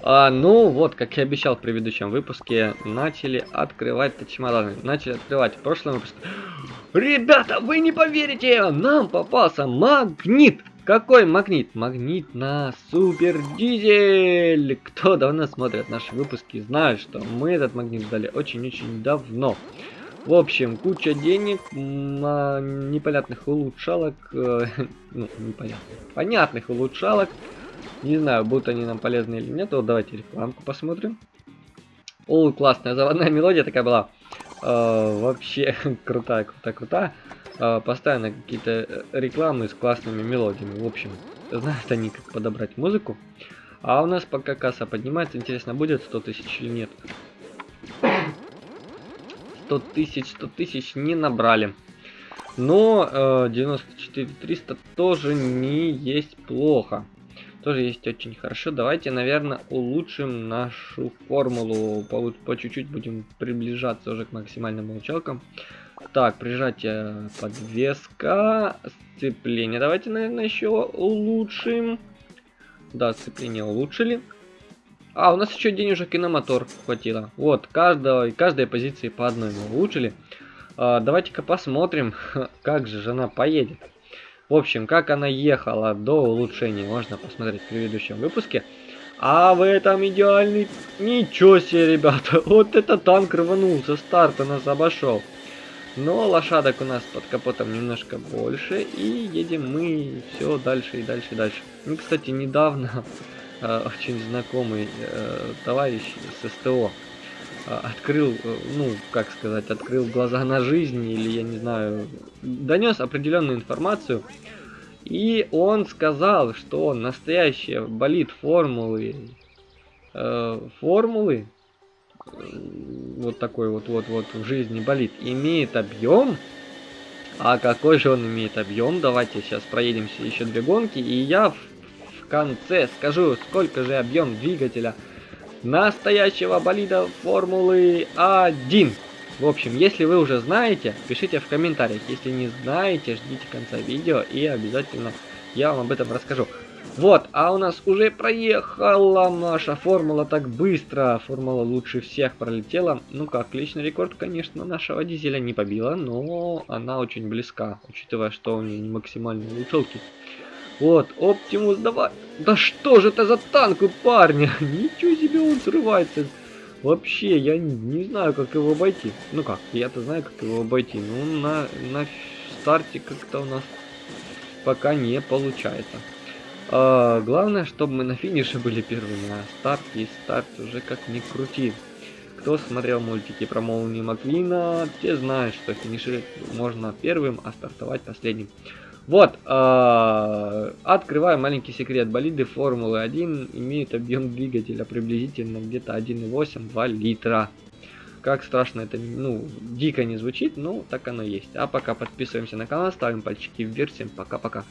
А, ну, вот, как я обещал в предыдущем выпуске, начали открывать чемоданы. Начали открывать в прошлом выпуске. Ребята, вы не поверите, нам попался магнит. Какой магнит? Магнит на супер дизель. Кто давно смотрит наши выпуски, знает, что мы этот магнит ждали очень-очень давно. В общем, куча денег, непонятных улучшалок, э, ну, непонятных, понятных улучшалок, не знаю, будут они нам полезны или нет. Вот давайте рекламку посмотрим. О, классная заводная мелодия такая была. Э, вообще крутая, крутая, крутая. Э, постоянно какие-то э, рекламы с классными мелодиями. В общем, знают они, как подобрать музыку. А у нас пока касса поднимается, интересно, будет 100 тысяч или нет. 100 тысяч, 100 тысяч не набрали. Но э, 94 300 тоже не есть плохо тоже есть очень хорошо. Давайте, наверное, улучшим нашу формулу. По, чуть-чуть будем приближаться уже к максимальным получалкам. Так, прижатие подвеска, сцепление. Давайте, наверное, еще улучшим. Да, сцепление улучшили. А, у нас еще денежек и на мотор хватило. Вот, каждого, каждой позиции по одной мы улучшили. А, Давайте-ка посмотрим, как же она поедет. В общем, как она ехала до улучшения, можно посмотреть в предыдущем выпуске. А в этом идеальный... Ничего себе, ребята, вот это танк рванул, со старта нас обошел. Но лошадок у нас под капотом немножко больше, и едем мы все дальше и дальше и дальше. И, кстати, недавно э, очень знакомый э, товарищ с СТО открыл, э, ну, как сказать, открыл глаза на жизнь, или, я не знаю, донес определенную информацию, и он сказал, что настоящая болит формулы, э, формулы, э, вот такой вот, вот, вот в жизни болит, имеет объем, а какой же он имеет объем, давайте сейчас проедемся еще две гонки, и я в конце скажу, сколько же объем двигателя настоящего болида Формулы 1. В общем, если вы уже знаете, пишите в комментариях. Если не знаете, ждите конца видео и обязательно я вам об этом расскажу. Вот, а у нас уже проехала наша формула так быстро. Формула лучше всех пролетела. Ну как, личный рекорд, конечно, нашего дизеля не побила, но она очень близка, учитывая, что у нее не максимальные улучшалки. Вот, Оптимус, давай. Да что же это за танк у парня? Ничего он срывается. Вообще, я не знаю, как его обойти. Ну как, я-то знаю, как его обойти. Ну, на, на старте как-то у нас пока не получается. А, главное, чтобы мы на финише были первыми. А старт и старт уже как ни крути. Кто смотрел мультики про молнию Маквина, те знают, что финишировать можно первым, а стартовать последним. Вот, э, открываю маленький секрет. Болиды Формулы 1 имеют объем двигателя приблизительно где-то 1,8-2 литра. Как страшно это, ну, дико не звучит, но так оно есть. А пока подписываемся на канал, ставим пальчики вверх. Всем пока-пока.